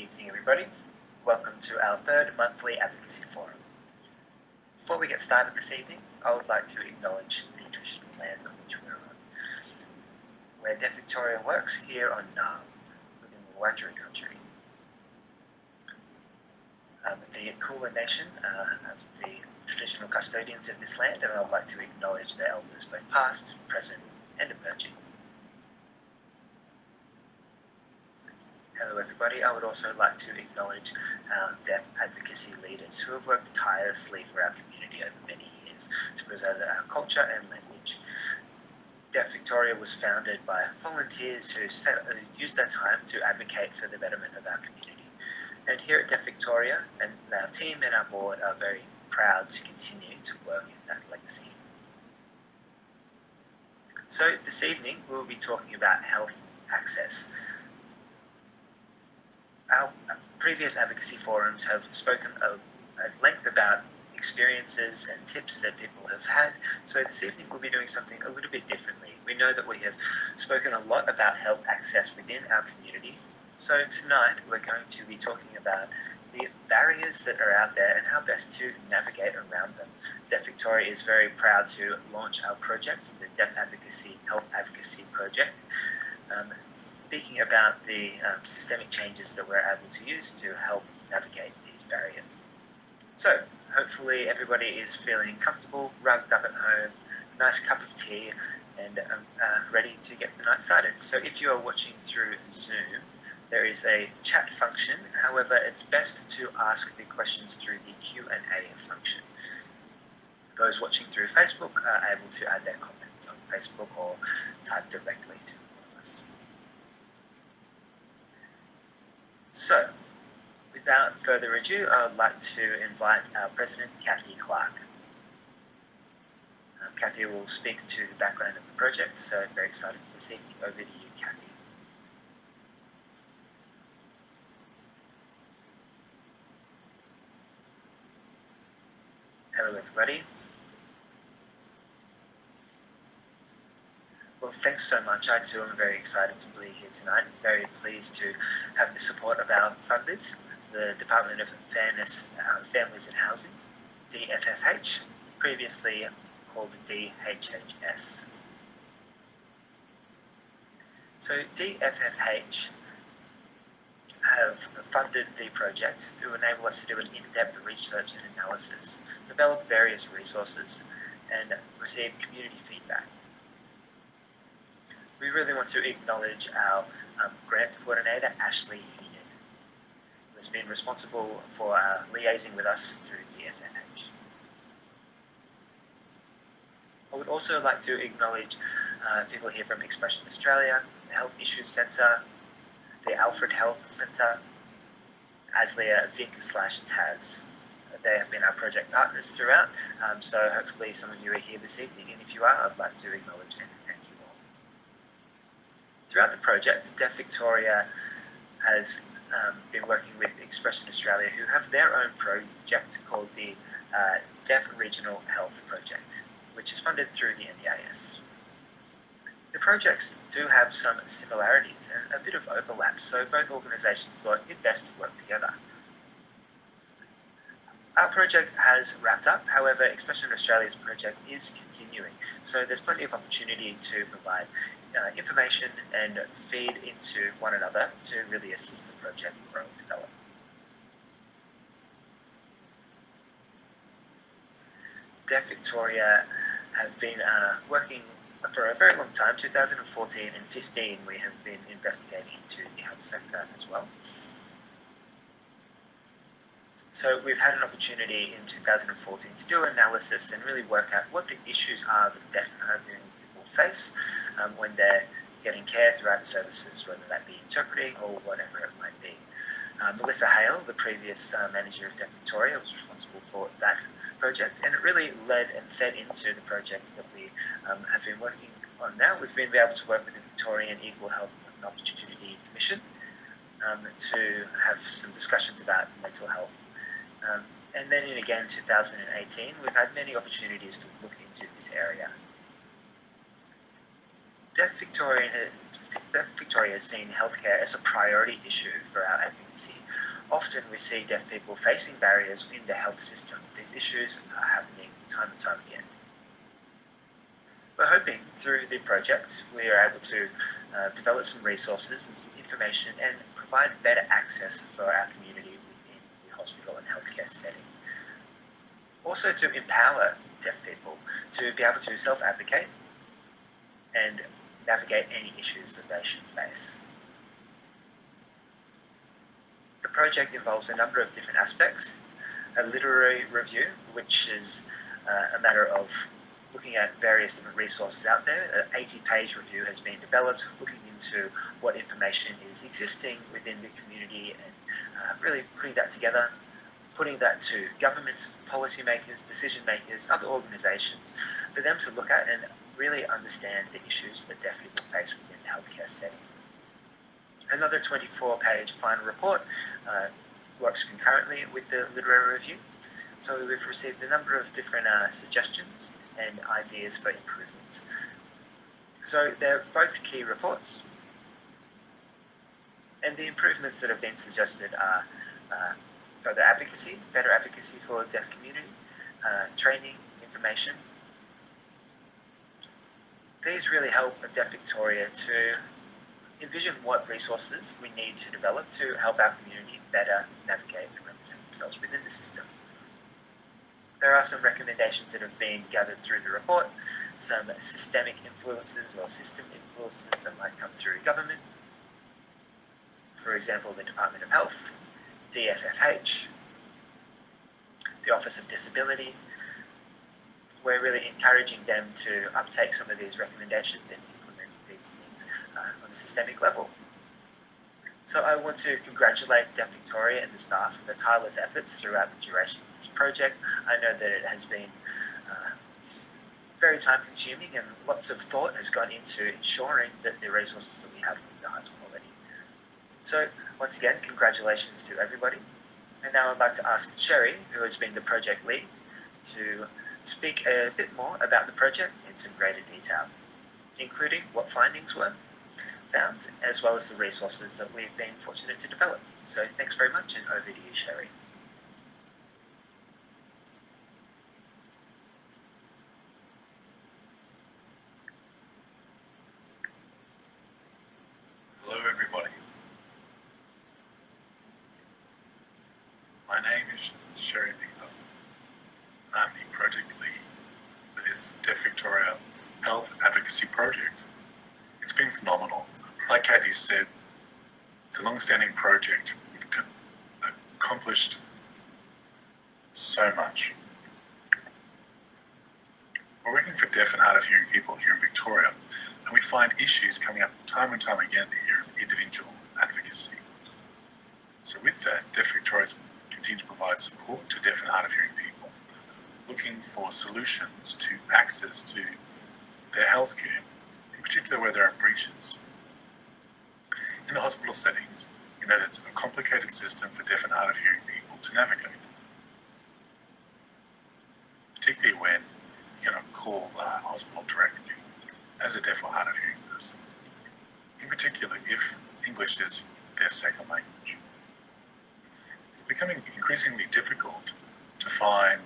evening, everybody. Welcome to our third monthly advocacy forum. Before we get started this evening, I would like to acknowledge the traditional lands on which we're on. Where Deaf Victoria works here on Naarm, within the Wurundjeri country. Um, the Kulin Nation uh, the traditional custodians of this land, and I'd like to acknowledge their elders, both past, present, and emerging. Hello everybody, I would also like to acknowledge um, our deaf advocacy leaders who have worked tirelessly for our community over many years to preserve our culture and language. Deaf Victoria was founded by volunteers who, set, who used their time to advocate for the betterment of our community. And here at Deaf Victoria, and our team and our board are very proud to continue to work in that legacy. So this evening we'll be talking about health access our previous advocacy forums have spoken at length about experiences and tips that people have had. So this evening we'll be doing something a little bit differently. We know that we have spoken a lot about health access within our community. So tonight we're going to be talking about the barriers that are out there and how best to navigate around them. Deaf Victoria is very proud to launch our project, the Deaf Advocacy Health Advocacy Project. Um, speaking about the um, systemic changes that we're able to use to help navigate these barriers. So, hopefully everybody is feeling comfortable, rugged up at home, nice cup of tea, and um, uh, ready to get the night started. So if you are watching through Zoom, there is a chat function. However, it's best to ask the questions through the Q&A function. Those watching through Facebook are able to add their comments on Facebook or type directly to So, without further ado, I would like to invite our President, Kathy Clark. Um, Kathy will speak to the background of the project, so I'm very excited for this evening. Over to you, Kathy. Hello, everybody. Well, thanks so much. I too am very excited to be here tonight. Very pleased to have the support of our funders, the Department of Fairness, uh, Families and Housing, DFFH, previously called DHHS. So DFFH have funded the project to enable us to do an in-depth research and analysis, develop various resources, and receive community feedback we really want to acknowledge our um, grant coordinator, Ashley Heenan, who has been responsible for uh, liaising with us through DFFH. I would also like to acknowledge uh, people here from Expression Australia, the Health Issues Centre, the Alfred Health Centre, Aslia Vic slash Taz. They have been our project partners throughout, um, so hopefully some of you are here this evening, and if you are, I'd like to acknowledge them Throughout the project, Deaf Victoria has um, been working with Expression Australia, who have their own project called the uh, Deaf Regional Health Project, which is funded through the NDIS. The projects do have some similarities and a bit of overlap, so both organisations thought it best to work together. Our project has wrapped up, however, Expression Australia's project is continuing, so there's plenty of opportunity to provide uh, information and feed into one another to really assist the project grow and develop. Deaf Victoria have been uh, working for a very long time, 2014 and 15 we have been investigating into the health sector as well. So we've had an opportunity in 2014 to do analysis and really work out what the issues are that deaf and people face um, when they're getting care throughout services, whether that be interpreting or whatever it might be. Uh, Melissa Hale, the previous uh, manager of Deaf Victoria, was responsible for that project, and it really led and fed into the project that we um, have been working on now. We've been able to work with the Victorian Equal Health and Opportunity Commission um, to have some discussions about mental health. Um, and then in again 2018, we've had many opportunities to look into this area. Deaf Victoria, Victoria has seen healthcare as a priority issue for our advocacy. Often we see deaf people facing barriers in the health system. These issues are happening time and time again. We're hoping through the project we are able to uh, develop some resources and some information and provide better access for our community within the hospital and healthcare setting. Also to empower deaf people to be able to self-advocate and navigate any issues that they should face. The project involves a number of different aspects. A literary review, which is uh, a matter of looking at various different resources out there. An 80 page review has been developed looking into what information is existing within the community and uh, really putting that together, putting that to government, policymakers, decision makers, other organisations, for them to look at and really understand the issues that deaf people face within the healthcare setting. Another 24 page final report uh, works concurrently with the literary review. So we've received a number of different uh, suggestions and ideas for improvements. So they're both key reports. And the improvements that have been suggested are uh, further advocacy, better advocacy for the deaf community, uh, training, information. These really help Deaf Victoria to envision what resources we need to develop to help our community better navigate and represent themselves within the system. There are some recommendations that have been gathered through the report, some systemic influences or system influences that might come through government. For example, the Department of Health, DFFH, the Office of Disability. We're really encouraging them to uptake some of these recommendations and implement these things uh, on a systemic level. So I want to congratulate Deaf Victoria and the staff for the tireless efforts throughout the duration of this project. I know that it has been uh, very time consuming and lots of thought has gone into ensuring that the resources that we have are the highest quality. So once again, congratulations to everybody. And now I'd like to ask Sherry, who has been the project lead, to speak a bit more about the project in some greater detail, including what findings were, found, as well as the resources that we've been fortunate to develop. So thanks very much, and over to you, Sherry. Hello, everybody. My name is Sherry Beaver. I'm the project lead for this Deaf Victoria Health Advocacy Project. It's been phenomenal. Like Kathy said, it's a long-standing project. We've accomplished so much. We're working for deaf and hard of hearing people here in Victoria, and we find issues coming up time and time again the year of individual advocacy. So with that, Deaf Victoria continue to provide support to deaf and hard of hearing people, looking for solutions to access to their healthcare in particular where there are breaches. In the hospital settings, you know that's a complicated system for deaf and hard of hearing people to navigate. Particularly when you cannot call the hospital directly as a deaf or hard of hearing person. In particular, if English is their second language. It's becoming increasingly difficult to find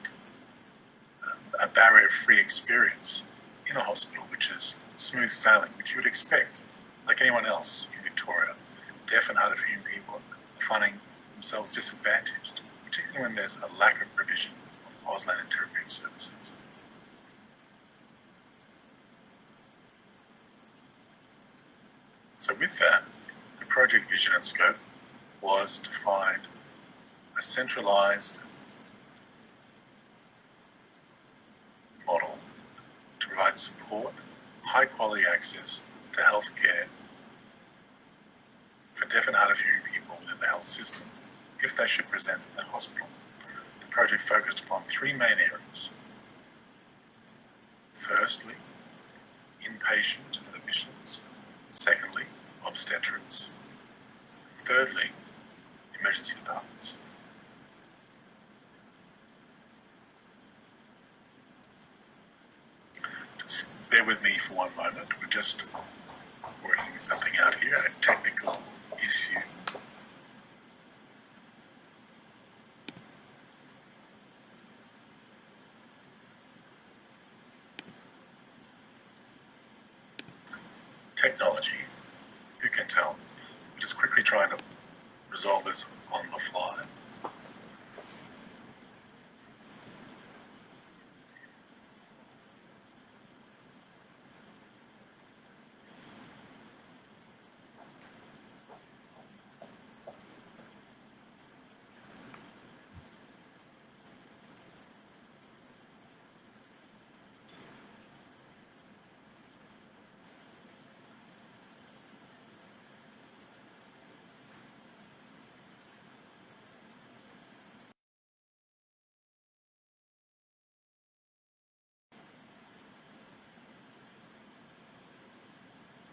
um, a barrier-free experience in a hospital, which is smooth sailing, which you would expect, like anyone else in Victoria. Deaf and hard of hearing people are finding themselves disadvantaged, particularly when there's a lack of provision of Auslan interpreting services. So with that, project vision and scope was to find a centralized model to provide support, high quality access to healthcare for deaf and hard of hearing people within the health system if they should present at hospital. The project focused upon three main areas. Firstly, inpatient admissions. Secondly, obstetrics. Thirdly, emergency departments. bear with me for one moment. We're just working something out here, a technical issue. Technology, who can tell? Just quickly trying to resolve this on the fly.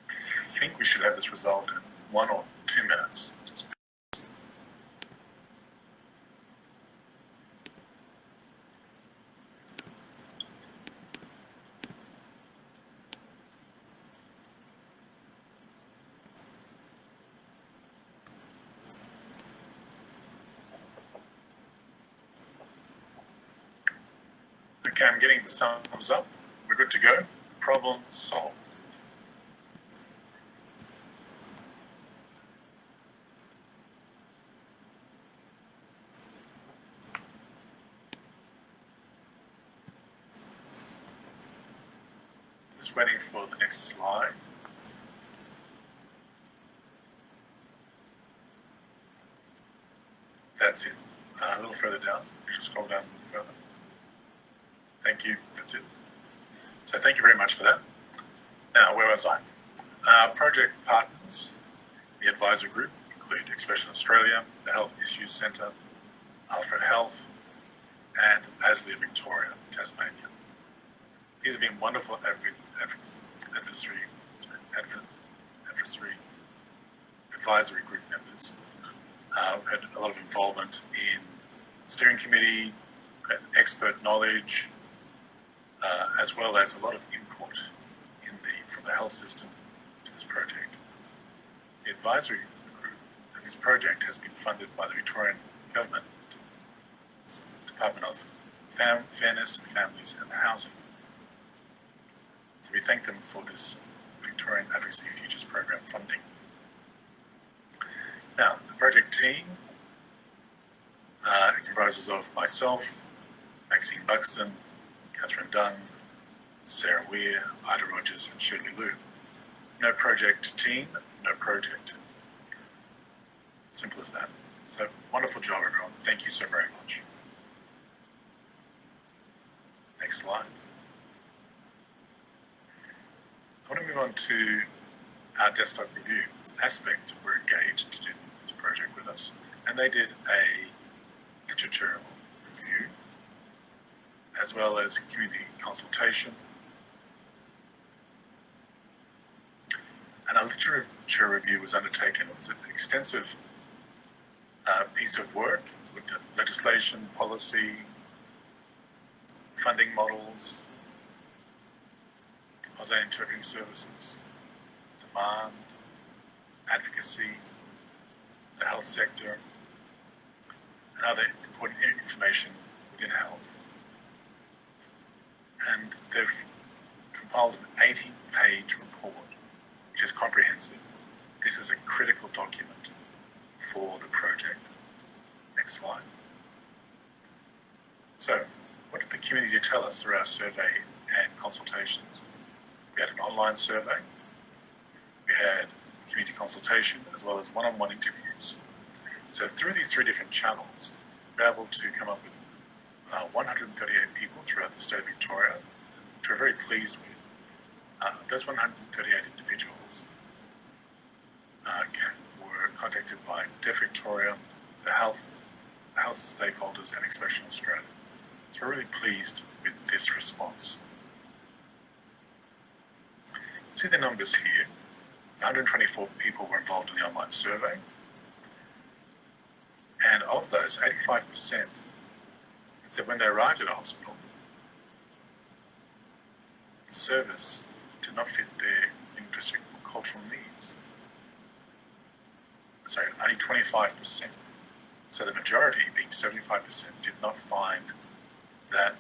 I think we should have this resolved in one or two minutes. Okay, I'm getting the thumbs up. We're good to go. Problem solved. Just waiting for the next slide. That's it. Uh, a little further down. You just scroll down a little further. Thank you. That's it. So thank you very much for that. Now, where was I? Uh, project partners, the advisor group include Expression Australia, the Health Issues Centre, Alfred Health, and ASLIA Victoria, Tasmania. These have been wonderful adv- adv- advisory, advisory, group members. Uh, had a lot of involvement in steering committee, expert knowledge, uh, as well as a lot of input in the from the health system to this project. The advisory group and this project has been funded by the Victorian Government Department of Fam- Fairness, Families and Housing. We thank them for this Victorian Advocacy Futures Program funding. Now, the project team uh, comprises of myself, Maxine Buxton, Catherine Dunn, Sarah Weir, Ida Rogers, and Shirley Liu. No project team, no project. Simple as that. So, wonderful job, everyone. Thank you so very much. Next slide. I want to move on to our desktop review. Aspect were engaged do this project with us, and they did a literature review as well as community consultation. And a literature review was undertaken. It was an extensive uh, piece of work, looked at legislation, policy, funding models, Auslan interpreting services, demand, advocacy, the health sector, and other important information within health. And they've compiled an 80 page report, which is comprehensive. This is a critical document for the project. Next slide. So, what did the community tell us through our survey and consultations? We had an online survey, we had community consultation, as well as one on one interviews. So, through these three different channels, we're able to come up with uh, 138 people throughout the state of Victoria, which we're very pleased with. Uh, those 138 individuals uh, were contacted by Deaf Victoria, the health, health stakeholders, and Expression Australia. So we're really pleased with this response. See the numbers here. 124 people were involved in the online survey. And of those, 85% said when they arrived at a hospital, the service did not fit their linguistic or cultural needs. Sorry, only 25%. So the majority, being 75%, did not find that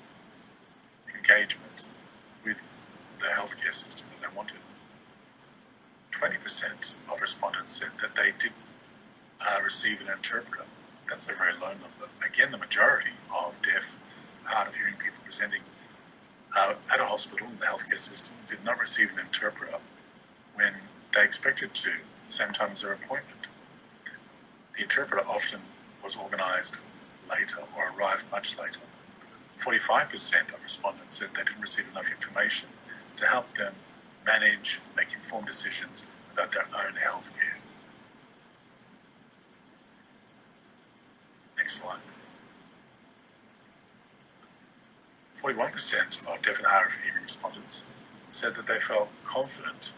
engagement with the healthcare system that they wanted. 20% of respondents said that they did uh, receive an interpreter. That's a very low number. Again, the majority of deaf, hard of hearing people presenting uh, at a hospital in the healthcare system did not receive an interpreter when they expected to, the same time as their appointment. The interpreter often was organised later or arrived much later. 45% of respondents said they didn't receive enough information to help them manage, make informed decisions about their own health care. Next slide. 41% of deaf and hearing respondents said that they felt confident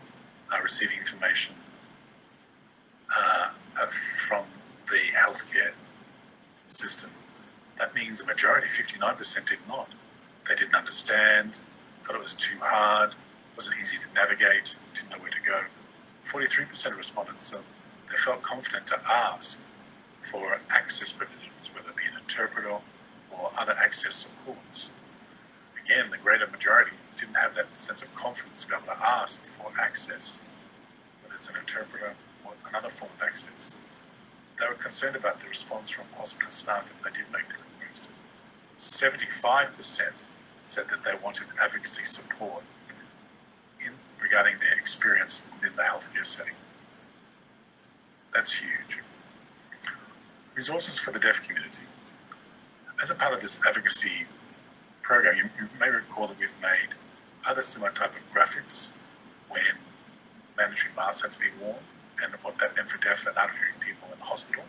uh, receiving information uh, from the healthcare system. That means a majority, 59%, did not. They didn't understand, thought it was too hard, wasn't easy to navigate, didn't know where to go. 43% of respondents said they felt confident to ask for access provisions, whether it be an interpreter or other access supports. Again, the greater majority didn't have that sense of confidence to be able to ask for access, whether it's an interpreter or another form of access. They were concerned about the response from hospital staff if they did make the request. 75% said that they wanted advocacy support in, regarding their experience within the healthcare setting. That's huge. Resources for the deaf community. As a part of this advocacy program, you, you may recall that we've made other similar type of graphics when mandatory masks had to be worn and what that meant for deaf and hard of hearing people in hospital.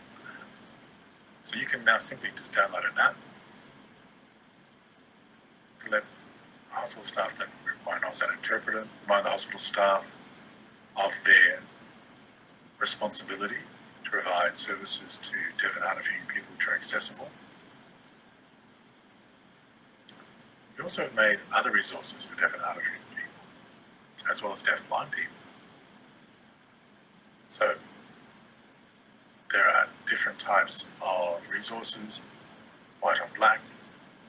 So you can now simply just download an app let hospital staff know require an on-site interpreter, remind the hospital staff of their responsibility to provide services to deaf and hard of hearing people which are accessible. We also have made other resources for deaf and hard of hearing people, as well as deaf and blind people. So there are different types of resources, white on black,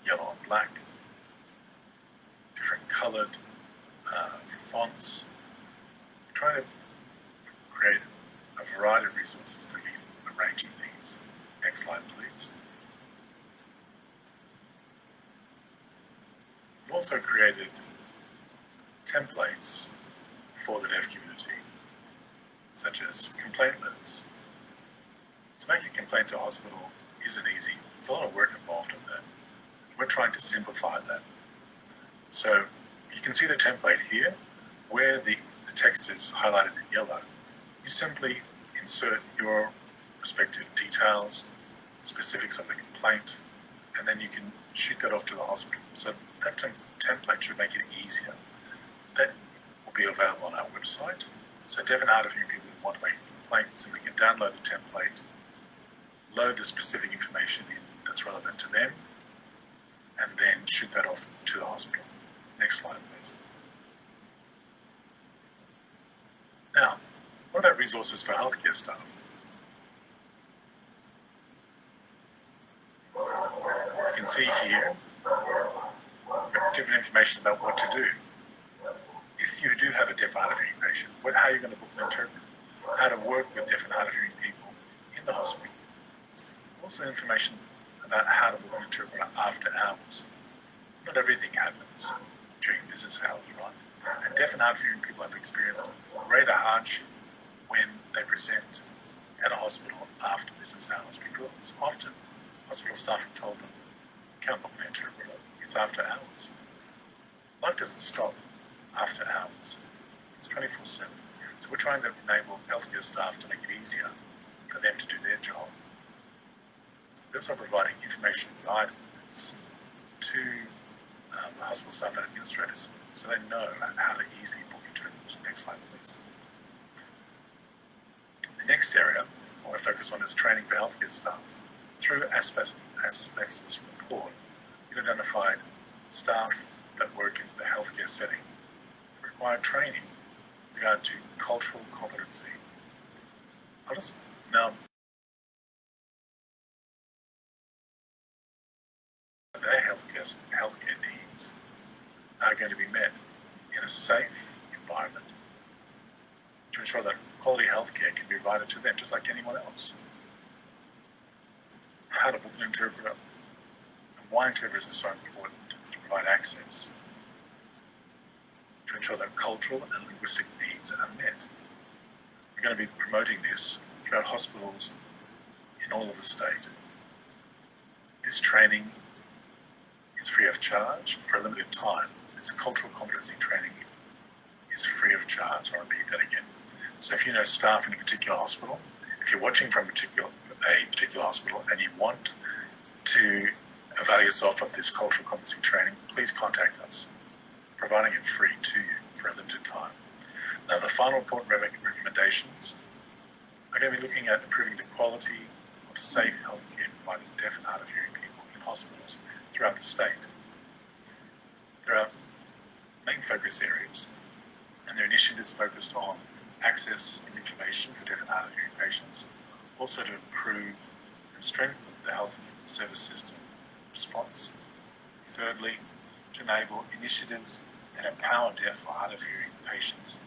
yellow on black, different colored uh, fonts, trying to create a variety of resources to meet a range of needs. Next slide, please. We've also created templates for the deaf community such as complaint letters. To make a complaint to a hospital isn't easy. There's a lot of work involved in that. We're trying to simplify that. So you can see the template here where the, the text is highlighted in yellow. You simply insert your respective details, specifics of the complaint, and then you can shoot that off to the hospital. So that template should make it easier. That will be available on our website. So and hard of hearing people who want to make a complaint so simply can download the template, load the specific information in that's relevant to them, and then shoot that off to the hospital. Next slide, please. Now, what about resources for healthcare staff? You can see here different information about what to do if you do have a deaf hard of hearing patient, what, how are you going to book an interpreter? How to work with deaf and hard of hearing people in the hospital. Also information about how to book an interpreter after hours. Not everything happens business hours, right? And deaf and hard of hearing people have experienced greater hardship when they present at a hospital after business hours because often hospital staff have told them, can't book an interpreter, it's after hours. Life doesn't stop after hours. It's 24 7. So we're trying to enable healthcare staff to make it easier for them to do their job. We're also providing information and guidance to um, the hospital staff and administrators so they know how to easily book interpreters. Next slide, please. The next area I want to focus on is training for healthcare staff. Through aspects, aspects report, we identified staff that work in the healthcare setting require training with regard to cultural competency. I'll just now their healthcare, healthcare needs are going to be met in a safe environment to ensure that quality healthcare can be provided to them just like anyone else. How to book an interpreter and why interpreters are so important to provide access to ensure that cultural and linguistic needs are met. We're going to be promoting this throughout hospitals in all of the state. This training is free of charge for a limited time. This cultural competency training is free of charge. I'll repeat that again. So if you know staff in a particular hospital, if you're watching from a particular, a particular hospital and you want to avail yourself of this cultural competency training, please contact us, providing it free to you for a limited time. Now, the final important recommendations are going to be looking at improving the quality of safe healthcare provided to deaf and hard of hearing people in hospitals throughout the state. There are main focus areas, and their initiatives focused on access and information for deaf and hard of hearing patients, also to improve and strengthen the health service system response. Thirdly, to enable initiatives that empower deaf or hard of hearing patients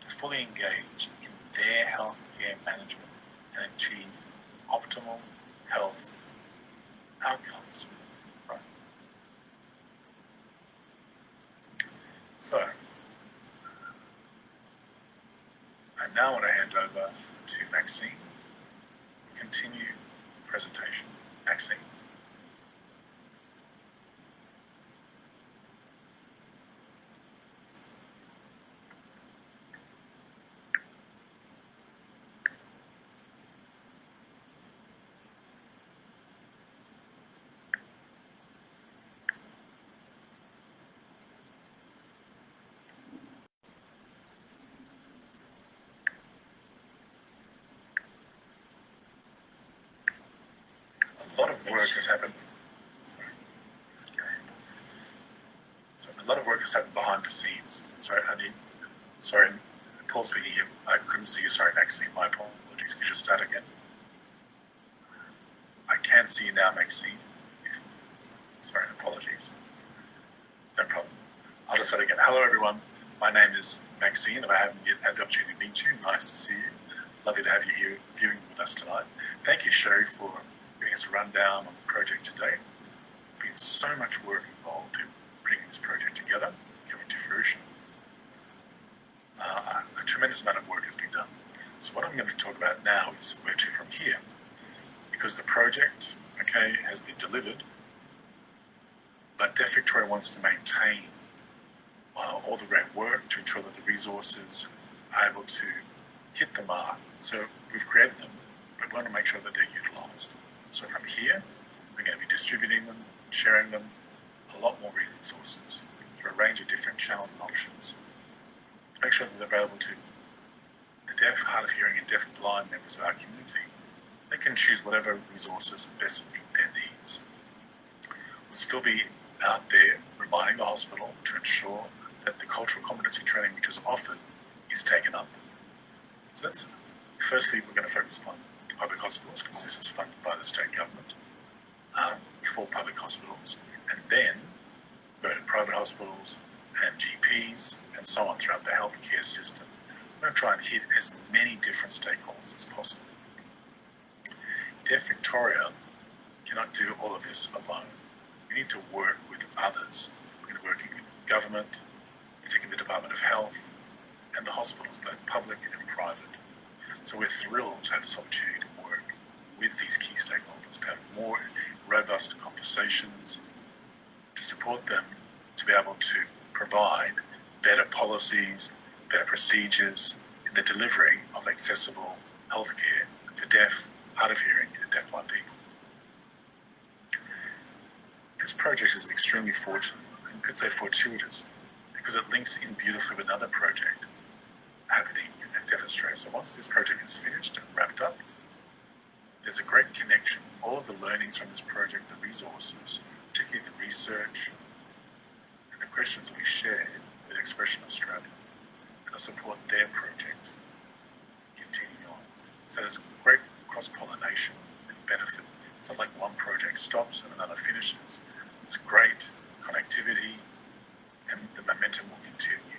to fully engage in their healthcare management and achieve optimal health outcomes. So, I now want to hand over to Maxine to continue the presentation. Maxine. A lot of work has happened. Sorry. So a lot of work has happened behind the scenes. Sorry, I mean, sorry, Paul speaking here. I couldn't see you. Sorry, Maxine. My apologies. Could you just start again? I can see you now, Maxine. If, sorry, apologies. No problem. I'll just start again. Hello, everyone. My name is Maxine, and I haven't yet had the opportunity to meet you. Nice to see you. Lovely to have you here viewing with us tonight. Thank you, Sherry, for us a rundown on the project today. There's been so much work involved in bringing this project together, coming to fruition. Uh, a tremendous amount of work has been done. So what I'm going to talk about now is where to from here. Because the project, okay, has been delivered, but Deaf Victoria wants to maintain uh, all the great work to ensure that the resources are able to hit the mark. So we've created them, but we want to make sure that they're utilised. So from here, we're going to be distributing them, sharing them, a lot more resources through a range of different channels and options to make sure that they're available to the deaf, hard of hearing, and deaf and blind members of our community. They can choose whatever resources best meet their needs. We'll still be out there reminding the hospital to ensure that the cultural competency training which is offered is taken up. So that's firstly we're going to focus on public hospitals because this is funded by the state government um, for public hospitals, and then go to private hospitals and GPs and so on throughout the healthcare system. We're going to try and hit as many different stakeholders as possible. Deaf Victoria cannot do all of this alone. We need to work with others. We're going to work with government, particularly the Department of Health, and the hospitals, both public and private. So we're thrilled to have this opportunity to work with these key stakeholders, to have more robust conversations, to support them to be able to provide better policies, better procedures in the delivery of accessible healthcare for deaf, hard of hearing, and deafblind people. This project is extremely fortunate, and could say fortuitous, because it links in beautifully with another project happening demonstrate. So once this project is finished and wrapped up, there's a great connection. All of the learnings from this project, the resources, particularly the research and the questions we shared with Expression Australia, and to support their project continue on. So there's great cross pollination and benefit. It's not like one project stops and another finishes. There's great connectivity and the momentum will continue.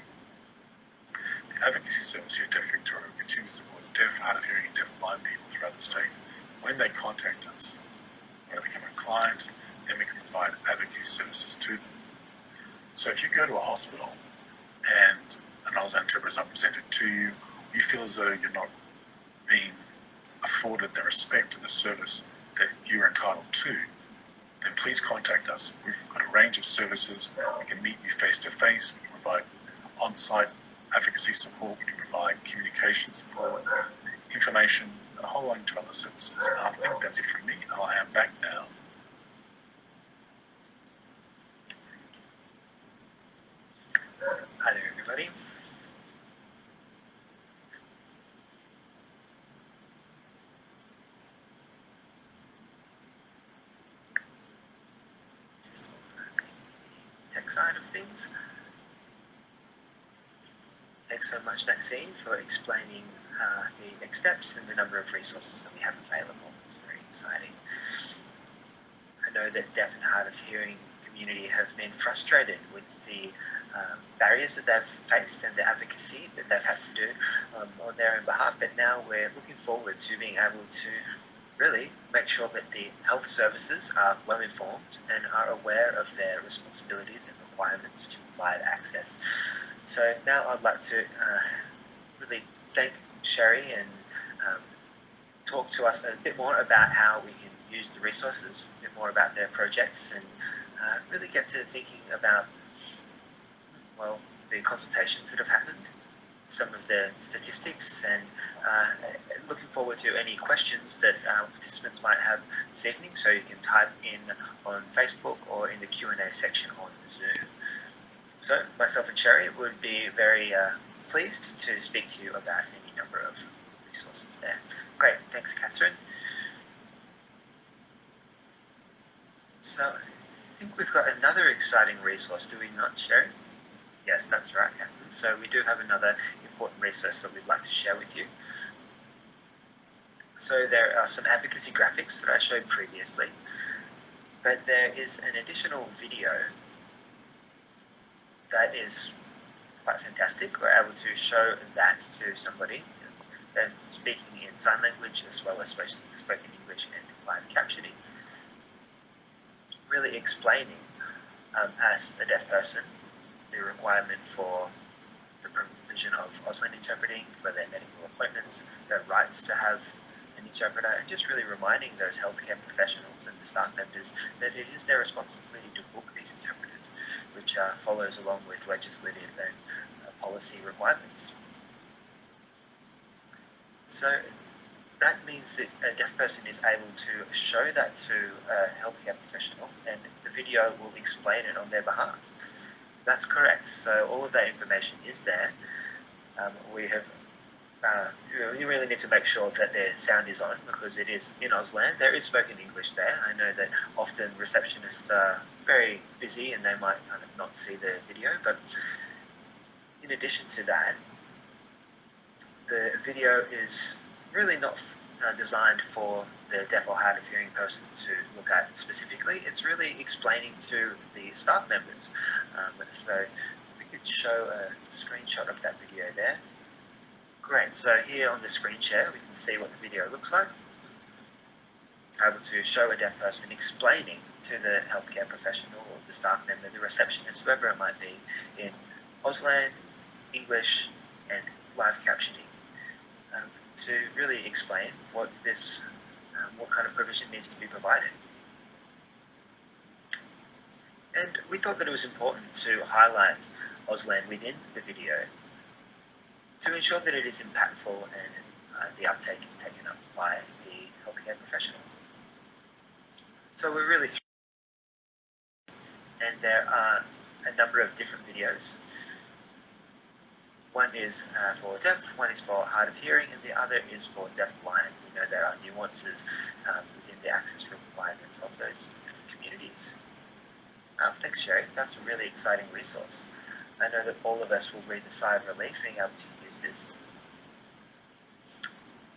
The advocacy service here at Deaf Victoria continues to support deaf, hard of hearing, and deaf blind people throughout the state. When they contact us, when they become a client, then we can provide advocacy services to them. So if you go to a hospital and an Auslan interpreter is not presented to you, you feel as though you're not being afforded the respect and the service that you're entitled to, then please contact us. We've got a range of services. We can meet you face to face. We can provide on site advocacy support. We can provide communication support, information, and a whole range of other services. And I think that's it from me. I'll hand back now. Hi there, everybody. Just organizing the tech side of things. So much, Maxine, for explaining uh, the next steps and the number of resources that we have available. It's very exciting. I know that deaf and hard of hearing community have been frustrated with the um, barriers that they've faced and the advocacy that they've had to do um, on their own behalf. But now we're looking forward to being able to really make sure that the health services are well informed and are aware of their responsibilities and requirements to provide access. So now I'd like to uh, really thank Sherry and um, talk to us a bit more about how we can use the resources, a bit more about their projects, and uh, really get to thinking about well the consultations that have happened, some of the statistics, and uh, looking forward to any questions that uh, participants might have this evening. So you can type in on Facebook or in the Q and A section on Zoom. So myself and Sherry would be very uh, pleased to speak to you about any number of resources there. Great, thanks, Catherine. So I think we've got another exciting resource, do we not, Sherry? Yes, that's right, Catherine. So we do have another important resource that we'd like to share with you. So there are some advocacy graphics that I showed previously, but there is an additional video that is quite fantastic. We're able to show that to somebody that's speaking in sign language as well as spoken English and live captioning. Really explaining um, as a deaf person the requirement for the provision of Auslan interpreting for their medical appointments, their rights to have interpreter, and just really reminding those healthcare professionals and the staff members that it is their responsibility to book these interpreters, which uh, follows along with legislative and uh, policy requirements. So that means that a deaf person is able to show that to a healthcare professional, and the video will explain it on their behalf. That's correct. So all of that information is there. Um, we have. Uh, you really need to make sure that their sound is on because it is in Auslan. There is spoken English there. I know that often receptionists are very busy and they might kind of not see the video, but in addition to that, the video is really not uh, designed for the deaf or hard of hearing person to look at specifically. It's really explaining to the staff members. Um, so we could show a screenshot of that video there. Great, so here on the screen share we can see what the video looks like. Able to show a deaf person explaining to the healthcare professional or the staff member, the receptionist, whoever it might be, in Auslan, English, and live captioning um, to really explain what this, um, what kind of provision needs to be provided. And we thought that it was important to highlight Auslan within the video to ensure that it is impactful and uh, the uptake is taken up by the healthcare professional. So we're really and there are a number of different videos. One is uh, for deaf, one is for hard of hearing, and the other is for deaf blind. We know there are nuances um, within the access requirements of those communities. Oh, thanks, Sherry. That's a really exciting resource. I know that all of us will breathe a sigh of relief being able to use this.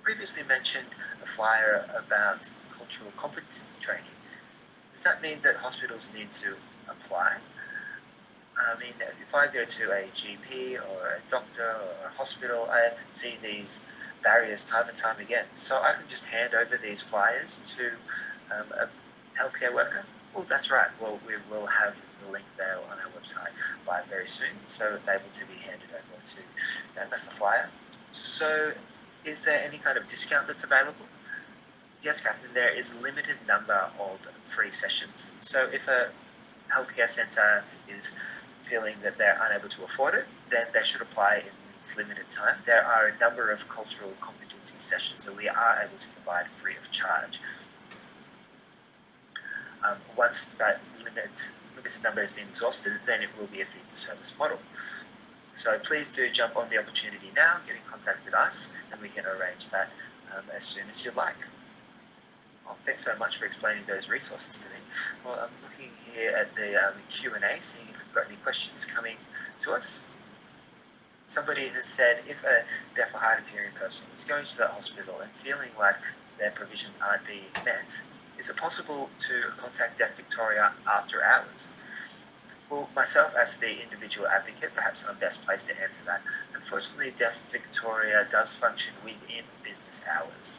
Previously mentioned a flyer about cultural competency training. Does that mean that hospitals need to apply? I mean, if I go to a GP or a doctor or a hospital, I see these barriers time and time again. So I can just hand over these flyers to um, a healthcare worker. Well, that's right. Well, we will have the link there on our website by very soon, so it's able to be handed over to them as flyer. So, is there any kind of discount that's available? Yes, Captain. There is a limited number of free sessions. So, if a healthcare centre is feeling that they're unable to afford it, then they should apply in this limited time. There are a number of cultural competency sessions that we are able to provide free of charge. Um, once that limit, limited number has been exhausted, then it will be a fee for service model. So please do jump on the opportunity now, get in contact with us, and we can arrange that um, as soon as you like. Well, thanks so much for explaining those resources to me. Well, I'm looking here at the um, Q&A, seeing if we've got any questions coming to us. Somebody has said if a deaf or hard of hearing person is going to the hospital and feeling like their provisions aren't being met, is it possible to contact Deaf Victoria after hours? Well, myself as the individual advocate, perhaps I'm best placed to answer that. Unfortunately, Deaf Victoria does function within business hours.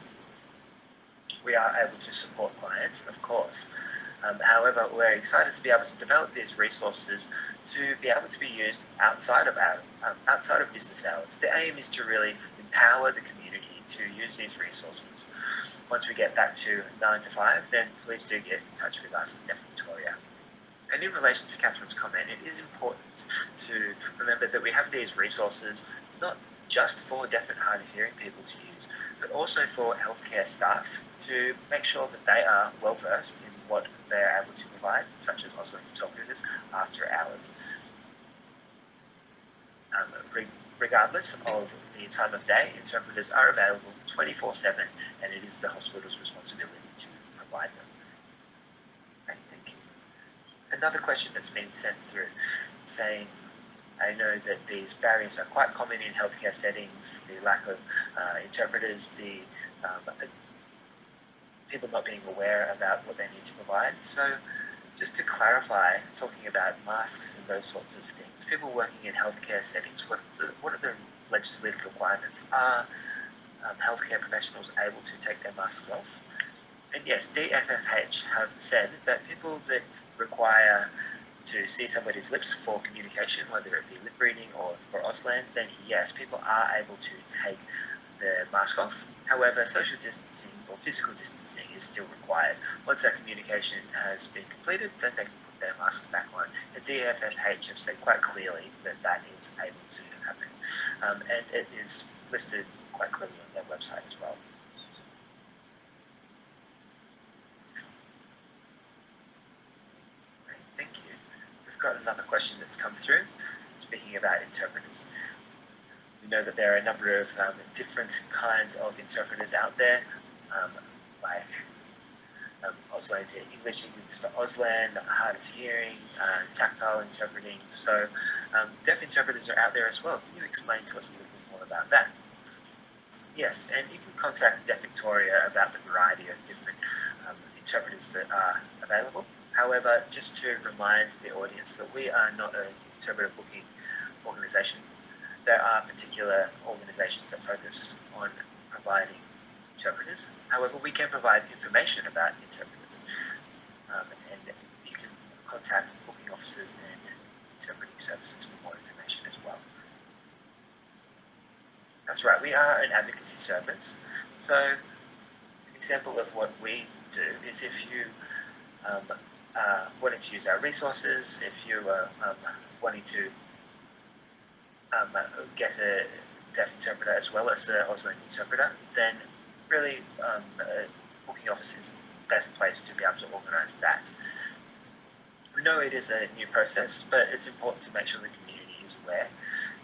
We are able to support clients, of course. Um, however, we're excited to be able to develop these resources to be able to be used outside of our, um, outside of business hours. The aim is to really empower the community to use these resources once we get back to 9 to 5, then please do get in touch with us at Deaf Victoria. And in relation to Catherine's comment, it is important to remember that we have these resources not just for deaf and hard of hearing people to use, but also for healthcare staff to make sure that they are well versed in what they're able to provide, such as also interpreters after hours. Um, re- regardless of the time of day, interpreters are available 24 7, and it is the hospital's responsibility to provide them. Another question that's been sent through saying, I know that these barriers are quite common in healthcare settings, the lack of uh, interpreters, the um, people not being aware about what they need to provide. So, just to clarify, talking about masks and those sorts of things, people working in healthcare settings, what, the, what are the legislative requirements? Are um, healthcare professionals able to take their masks off. And yes, DFFH have said that people that require to see somebody's lips for communication, whether it be lip reading or for Auslan, then yes, people are able to take their mask off. However, social distancing or physical distancing is still required. Once that communication has been completed, then they can put their masks back on. The DFFH have said quite clearly that that is able to happen. Um, and it is listed quite clearly on their website as well. Great, thank you. We've got another question that's come through, speaking about interpreters. We know that there are a number of um, different kinds of interpreters out there, um, like um, Auslan to English, English to Auslan, hard of hearing, uh, tactile interpreting. So um, deaf interpreters are out there as well. Can you explain to us a little bit more about that? Yes, and you can contact Deaf Victoria about the variety of different um, interpreters that are available. However, just to remind the audience that we are not an interpreter booking organisation. There are particular organisations that focus on providing interpreters. However, we can provide information about interpreters, um, and you can contact booking officers and interpreting services for more information as well. That's right, we are an advocacy service. So, an example of what we do is if you um, uh, wanting to use our resources, if you are um, wanting to um, get a deaf interpreter as well as an Auslan interpreter, then really um, booking office is the best place to be able to organise that. We know it is a new process, but it's important to make sure the community is aware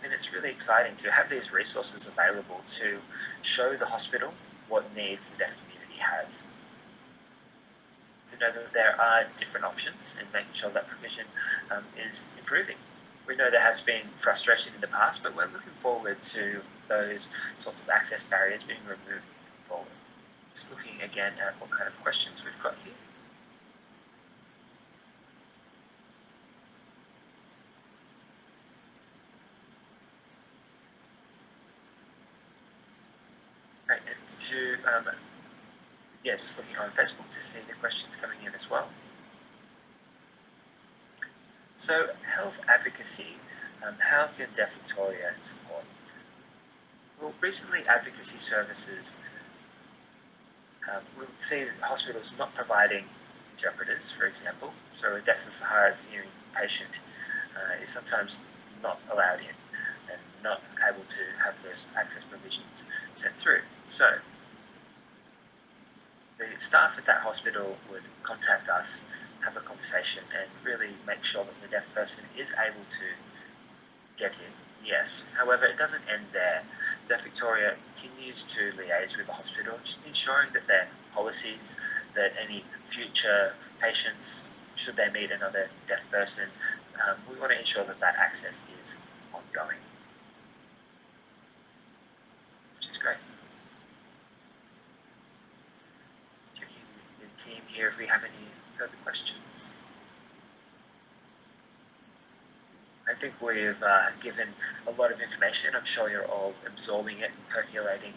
and it's really exciting to have these resources available to show the hospital what needs the deaf community has. To know that there are different options and making sure that provision um, is improving. we know there has been frustration in the past, but we're looking forward to those sorts of access barriers being removed forward. Just looking again at what kind of questions we've got here. Right, and to um, yeah, just looking on Facebook to see the questions coming in as well. So, health advocacy, um, how can Deaf Victoria support? Well, recently, advocacy services um, we'll see hospitals not providing interpreters, for example. So, a deaf of hard hearing patient uh, is sometimes not allowed in and not able to have those access provisions sent through. So, the staff at that hospital would contact us, have a conversation, and really make sure that the deaf person is able to get in. Yes. However, it doesn't end there. Deaf Victoria continues to liaise with the hospital, just ensuring that their policies, that any future patients, should they meet another deaf person, um, we want to ensure that that access is ongoing, which is great. team here if we have any further questions. I think we've uh, given a lot of information. I'm sure you're all absorbing it and percolating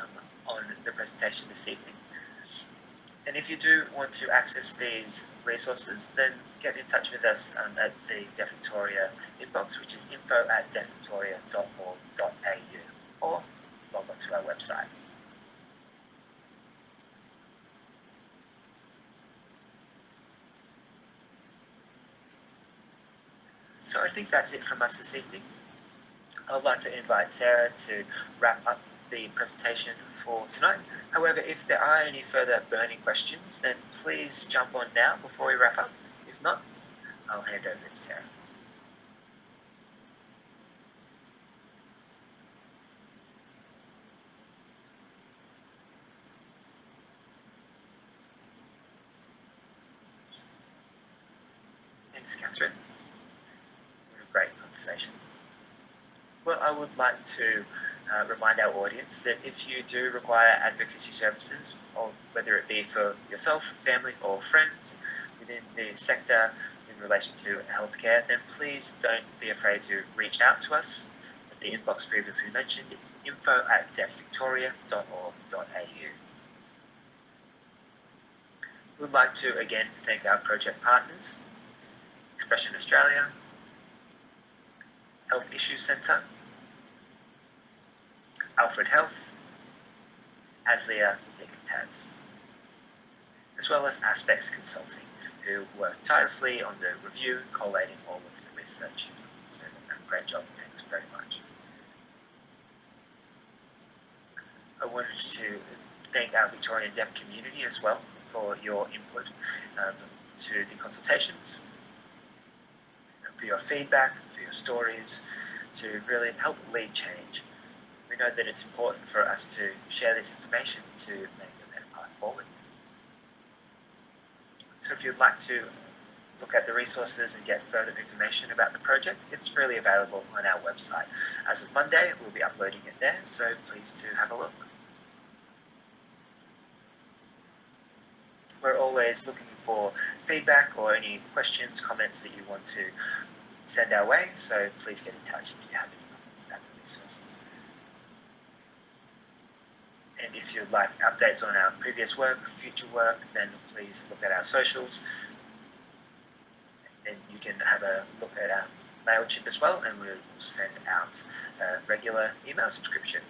um, on the presentation this evening. And if you do want to access these resources, then get in touch with us um, at the Deaf Victoria inbox, which is info at deafvictoria.org.au, or log on to our website. So I think that's it from us this evening. I'd like to invite Sarah to wrap up the presentation for tonight. However, if there are any further burning questions, then please jump on now before we wrap up. If not, I'll hand over to Sarah. Thanks, Catherine great conversation. Well, I would like to uh, remind our audience that if you do require advocacy services, or whether it be for yourself, family, or friends within the sector in relation to healthcare, then please don't be afraid to reach out to us at the inbox previously mentioned, info at deafvictoria.org.au. We'd like to again thank our project partners, Expression Australia, Health Issues Centre, Alfred Health, ASLIA Taz, as well as Aspex Consulting, who work tirelessly on the review collating all of the research. So great job, thanks very much. I wanted to thank our Victorian deaf community as well for your input um, to the consultations, for your feedback, for your stories, to really help lead change. We know that it's important for us to share this information to make a better path forward. So if you'd like to look at the resources and get further information about the project, it's freely available on our website. As of Monday, we'll be uploading it there, so please do have a look. We're always looking for feedback or any questions, comments that you want to send our way. So please get in touch if you have any comments about the resources. And if you'd like updates on our previous work, future work, then please look at our socials. And you can have a look at our MailChimp as well, and we'll send out a regular email subscription.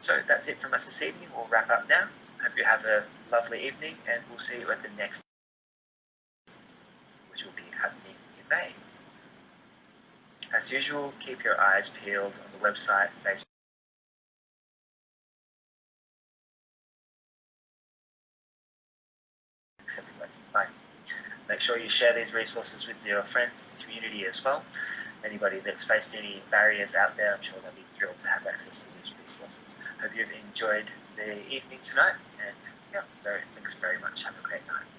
So that's it from us this evening. We'll wrap up now. Hope you have a lovely evening, and we'll see you at the next, which will be happening in May. As usual, keep your eyes peeled on the website, Facebook. Make sure you share these resources with your friends and community as well. Anybody that's faced any barriers out there, I'm sure they'll be thrilled to have access to these resources. Hope you've enjoyed the evening tonight, and yeah, thanks very much. Have a great night.